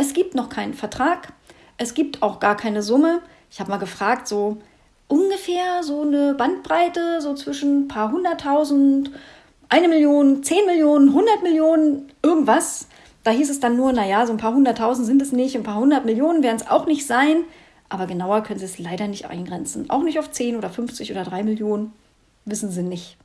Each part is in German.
Es gibt noch keinen Vertrag. Es gibt auch gar keine Summe. Ich habe mal gefragt, so ungefähr so eine Bandbreite, so zwischen ein paar hunderttausend, eine Million, zehn Millionen, hundert Millionen, irgendwas. Da hieß es dann nur, naja, so ein paar hunderttausend sind es nicht, ein paar hundert Millionen werden es auch nicht sein. Aber genauer können sie es leider nicht eingrenzen. Auch nicht auf 10 oder 50 oder 3 Millionen. Wissen sie nicht.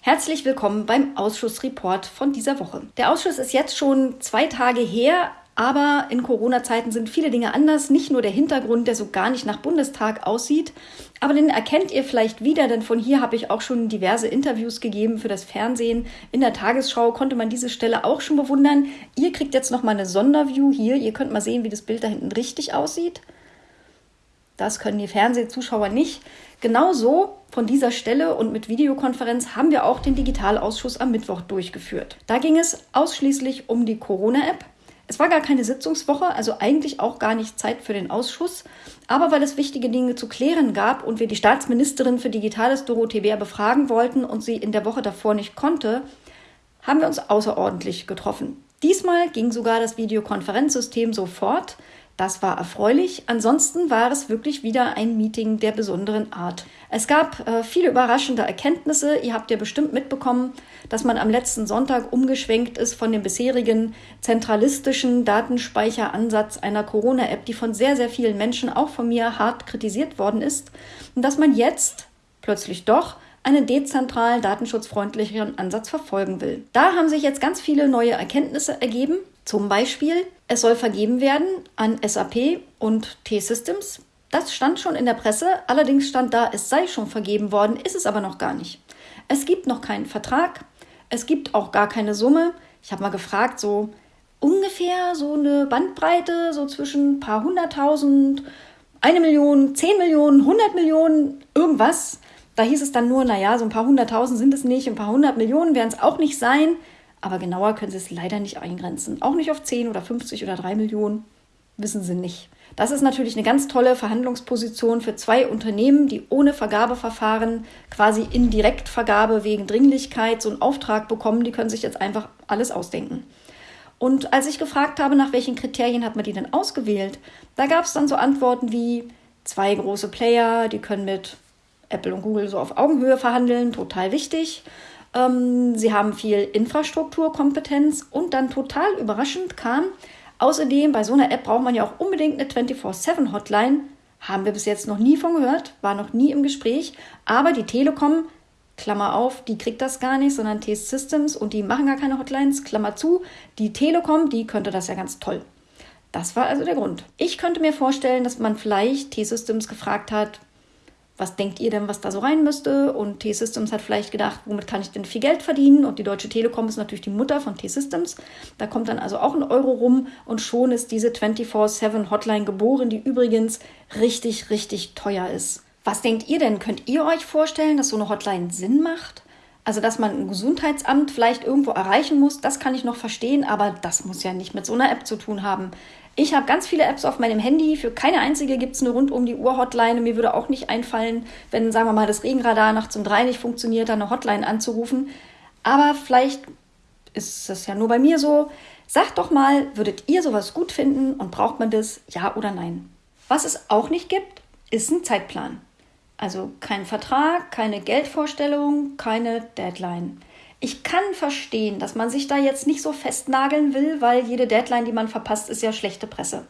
Herzlich willkommen beim Ausschussreport von dieser Woche. Der Ausschuss ist jetzt schon zwei Tage her, aber in Corona-Zeiten sind viele Dinge anders. Nicht nur der Hintergrund, der so gar nicht nach Bundestag aussieht, aber den erkennt ihr vielleicht wieder, denn von hier habe ich auch schon diverse Interviews gegeben für das Fernsehen. In der Tagesschau konnte man diese Stelle auch schon bewundern. Ihr kriegt jetzt noch mal eine Sonderview hier. Ihr könnt mal sehen, wie das Bild da hinten richtig aussieht. Das können die Fernsehzuschauer nicht. Genauso von dieser Stelle und mit Videokonferenz haben wir auch den Digitalausschuss am Mittwoch durchgeführt. Da ging es ausschließlich um die Corona-App. Es war gar keine Sitzungswoche, also eigentlich auch gar nicht Zeit für den Ausschuss. Aber weil es wichtige Dinge zu klären gab und wir die Staatsministerin für Digitales Dorothee Bär befragen wollten und sie in der Woche davor nicht konnte, haben wir uns außerordentlich getroffen. Diesmal ging sogar das Videokonferenzsystem sofort. Das war erfreulich. Ansonsten war es wirklich wieder ein Meeting der besonderen Art. Es gab äh, viele überraschende Erkenntnisse. Ihr habt ja bestimmt mitbekommen, dass man am letzten Sonntag umgeschwenkt ist von dem bisherigen zentralistischen Datenspeicheransatz einer Corona-App, die von sehr, sehr vielen Menschen, auch von mir, hart kritisiert worden ist. Und dass man jetzt plötzlich doch einen dezentralen, datenschutzfreundlicheren Ansatz verfolgen will. Da haben sich jetzt ganz viele neue Erkenntnisse ergeben. Zum Beispiel, es soll vergeben werden an SAP und T-Systems. Das stand schon in der Presse, allerdings stand da, es sei schon vergeben worden, ist es aber noch gar nicht. Es gibt noch keinen Vertrag, es gibt auch gar keine Summe. Ich habe mal gefragt, so ungefähr so eine Bandbreite, so zwischen ein paar hunderttausend, eine Million, zehn Millionen, hundert Millionen, irgendwas. Da hieß es dann nur, naja, so ein paar hunderttausend sind es nicht, ein paar hundert Millionen werden es auch nicht sein. Aber genauer können sie es leider nicht eingrenzen. Auch nicht auf 10 oder 50 oder 3 Millionen. Wissen sie nicht. Das ist natürlich eine ganz tolle Verhandlungsposition für zwei Unternehmen, die ohne Vergabeverfahren quasi in Direktvergabe wegen Dringlichkeit so einen Auftrag bekommen. Die können sich jetzt einfach alles ausdenken. Und als ich gefragt habe, nach welchen Kriterien hat man die denn ausgewählt, da gab es dann so Antworten wie zwei große Player, die können mit Apple und Google so auf Augenhöhe verhandeln, total wichtig. Ähm, sie haben viel Infrastrukturkompetenz und dann total überraschend kam, außerdem bei so einer App braucht man ja auch unbedingt eine 24-7-Hotline. Haben wir bis jetzt noch nie von gehört, war noch nie im Gespräch. Aber die Telekom, Klammer auf, die kriegt das gar nicht, sondern T-Systems und die machen gar keine Hotlines, Klammer zu. Die Telekom, die könnte das ja ganz toll. Das war also der Grund. Ich könnte mir vorstellen, dass man vielleicht T-Systems gefragt hat, was denkt ihr denn, was da so rein müsste? Und T-Systems hat vielleicht gedacht, womit kann ich denn viel Geld verdienen? Und die Deutsche Telekom ist natürlich die Mutter von T-Systems. Da kommt dann also auch ein Euro rum und schon ist diese 24-7-Hotline geboren, die übrigens richtig, richtig teuer ist. Was denkt ihr denn? Könnt ihr euch vorstellen, dass so eine Hotline Sinn macht? Also, dass man ein Gesundheitsamt vielleicht irgendwo erreichen muss, das kann ich noch verstehen, aber das muss ja nicht mit so einer App zu tun haben. Ich habe ganz viele Apps auf meinem Handy. Für keine einzige gibt es eine rund um die Uhr Hotline. Mir würde auch nicht einfallen, wenn, sagen wir mal, das Regenradar nachts um drei nicht funktioniert, dann eine Hotline anzurufen. Aber vielleicht ist es ja nur bei mir so. Sagt doch mal, würdet ihr sowas gut finden und braucht man das, ja oder nein? Was es auch nicht gibt, ist ein Zeitplan. Also kein Vertrag, keine Geldvorstellung, keine Deadline. Ich kann verstehen, dass man sich da jetzt nicht so festnageln will, weil jede Deadline, die man verpasst, ist ja schlechte Presse.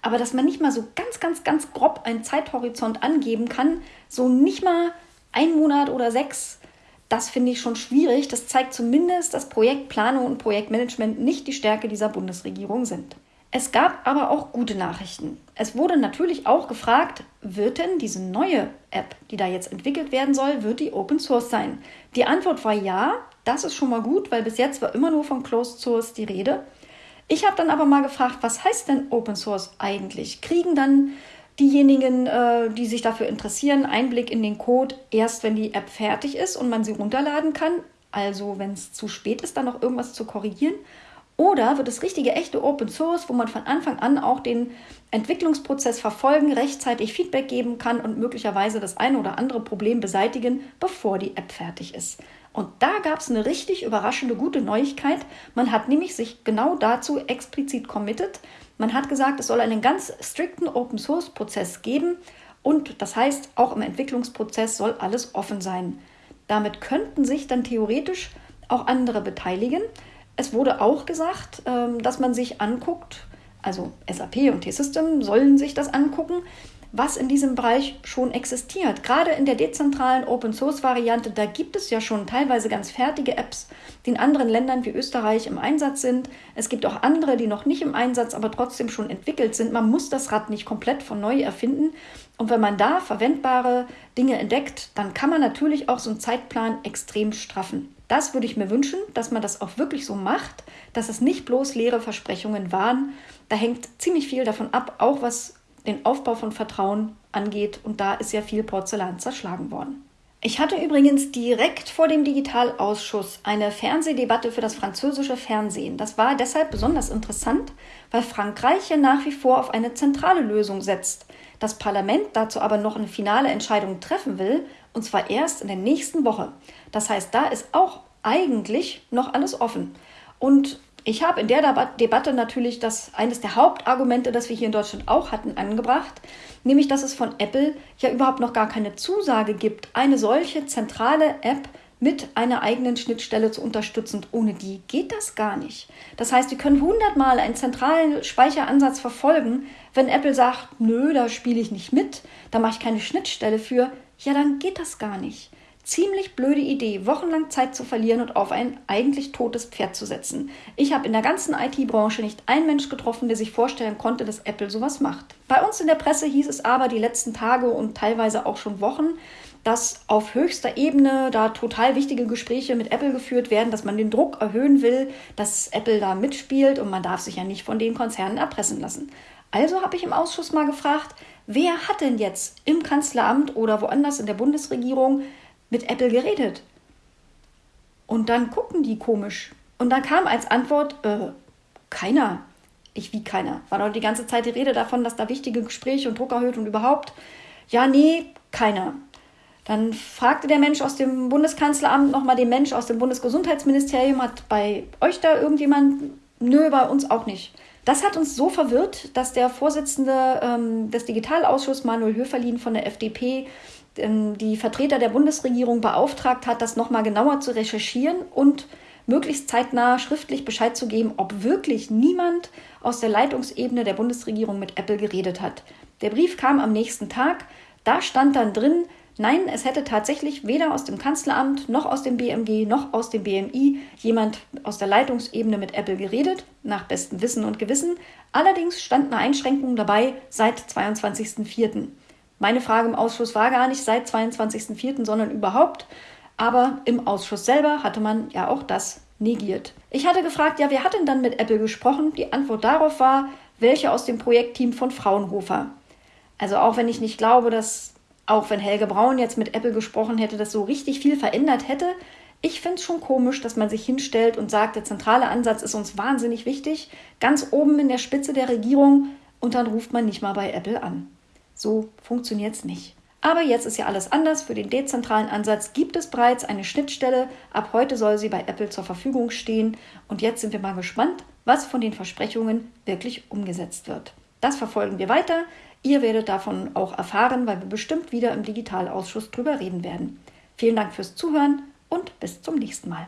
Aber dass man nicht mal so ganz, ganz, ganz grob einen Zeithorizont angeben kann, so nicht mal ein Monat oder sechs, das finde ich schon schwierig. Das zeigt zumindest, dass Projektplanung und Projektmanagement nicht die Stärke dieser Bundesregierung sind. Es gab aber auch gute Nachrichten. Es wurde natürlich auch gefragt, wird denn diese neue App, die da jetzt entwickelt werden soll, wird die Open Source sein? Die Antwort war ja, das ist schon mal gut, weil bis jetzt war immer nur von Closed Source die Rede. Ich habe dann aber mal gefragt, was heißt denn Open Source eigentlich? Kriegen dann diejenigen, äh, die sich dafür interessieren, Einblick in den Code erst, wenn die App fertig ist und man sie runterladen kann? Also wenn es zu spät ist, dann noch irgendwas zu korrigieren? Oder wird es richtige, echte Open Source, wo man von Anfang an auch den Entwicklungsprozess verfolgen, rechtzeitig Feedback geben kann und möglicherweise das eine oder andere Problem beseitigen, bevor die App fertig ist? Und da gab es eine richtig überraschende gute Neuigkeit. Man hat nämlich sich genau dazu explizit committed. Man hat gesagt, es soll einen ganz strikten Open-Source-Prozess geben. Und das heißt, auch im Entwicklungsprozess soll alles offen sein. Damit könnten sich dann theoretisch auch andere beteiligen. Es wurde auch gesagt, ähm, dass man sich anguckt, also SAP und T-System sollen sich das angucken, was in diesem Bereich schon existiert. Gerade in der dezentralen Open-Source-Variante, da gibt es ja schon teilweise ganz fertige Apps, die in anderen Ländern wie Österreich im Einsatz sind. Es gibt auch andere, die noch nicht im Einsatz, aber trotzdem schon entwickelt sind. Man muss das Rad nicht komplett von neu erfinden. Und wenn man da verwendbare Dinge entdeckt, dann kann man natürlich auch so einen Zeitplan extrem straffen. Das würde ich mir wünschen, dass man das auch wirklich so macht, dass es nicht bloß leere Versprechungen waren. Da hängt ziemlich viel davon ab, auch was den Aufbau von Vertrauen angeht. Und da ist ja viel Porzellan zerschlagen worden. Ich hatte übrigens direkt vor dem Digitalausschuss eine Fernsehdebatte für das französische Fernsehen. Das war deshalb besonders interessant, weil Frankreich ja nach wie vor auf eine zentrale Lösung setzt. Das Parlament dazu aber noch eine finale Entscheidung treffen will, und zwar erst in der nächsten Woche. Das heißt, da ist auch eigentlich noch alles offen. Und ich habe in der Debatte natürlich das eines der Hauptargumente, das wir hier in Deutschland auch hatten, angebracht, nämlich dass es von Apple ja überhaupt noch gar keine Zusage gibt, eine solche zentrale App mit einer eigenen Schnittstelle zu unterstützen. ohne die geht das gar nicht. Das heißt, wir können hundertmal einen zentralen Speicheransatz verfolgen. Wenn Apple sagt, nö, da spiele ich nicht mit, da mache ich keine Schnittstelle für, ja, dann geht das gar nicht. Ziemlich blöde Idee, wochenlang Zeit zu verlieren und auf ein eigentlich totes Pferd zu setzen. Ich habe in der ganzen IT-Branche nicht einen Mensch getroffen, der sich vorstellen konnte, dass Apple sowas macht. Bei uns in der Presse hieß es aber die letzten Tage und teilweise auch schon Wochen, dass auf höchster Ebene da total wichtige Gespräche mit Apple geführt werden, dass man den Druck erhöhen will, dass Apple da mitspielt und man darf sich ja nicht von den Konzernen erpressen lassen. Also habe ich im Ausschuss mal gefragt, wer hat denn jetzt im Kanzleramt oder woanders in der Bundesregierung mit Apple geredet. Und dann gucken die komisch. Und dann kam als Antwort, äh, keiner. Ich wie keiner. War doch die ganze Zeit die Rede davon, dass da wichtige Gespräche und Druck erhöht und überhaupt. Ja, nee, keiner. Dann fragte der Mensch aus dem Bundeskanzleramt nochmal den Mensch aus dem Bundesgesundheitsministerium, hat bei euch da irgendjemand? Nö, bei uns auch nicht. Das hat uns so verwirrt, dass der Vorsitzende ähm, des Digitalausschusses Manuel Höferlin von der FDP die Vertreter der Bundesregierung beauftragt hat, das nochmal genauer zu recherchieren und möglichst zeitnah schriftlich Bescheid zu geben, ob wirklich niemand aus der Leitungsebene der Bundesregierung mit Apple geredet hat. Der Brief kam am nächsten Tag. Da stand dann drin, nein, es hätte tatsächlich weder aus dem Kanzleramt noch aus dem BMG noch aus dem BMI jemand aus der Leitungsebene mit Apple geredet, nach bestem Wissen und Gewissen. Allerdings stand eine Einschränkung dabei seit 22.04. Meine Frage im Ausschuss war gar nicht seit 22.04., sondern überhaupt. Aber im Ausschuss selber hatte man ja auch das negiert. Ich hatte gefragt, ja, wer hat denn dann mit Apple gesprochen? Die Antwort darauf war, welche aus dem Projektteam von Fraunhofer. Also auch wenn ich nicht glaube, dass auch wenn Helge Braun jetzt mit Apple gesprochen hätte, das so richtig viel verändert hätte, ich finde es schon komisch, dass man sich hinstellt und sagt, der zentrale Ansatz ist uns wahnsinnig wichtig, ganz oben in der Spitze der Regierung und dann ruft man nicht mal bei Apple an. So funktioniert es nicht. Aber jetzt ist ja alles anders. Für den dezentralen Ansatz gibt es bereits eine Schnittstelle. Ab heute soll sie bei Apple zur Verfügung stehen. Und jetzt sind wir mal gespannt, was von den Versprechungen wirklich umgesetzt wird. Das verfolgen wir weiter. Ihr werdet davon auch erfahren, weil wir bestimmt wieder im Digitalausschuss drüber reden werden. Vielen Dank fürs Zuhören und bis zum nächsten Mal.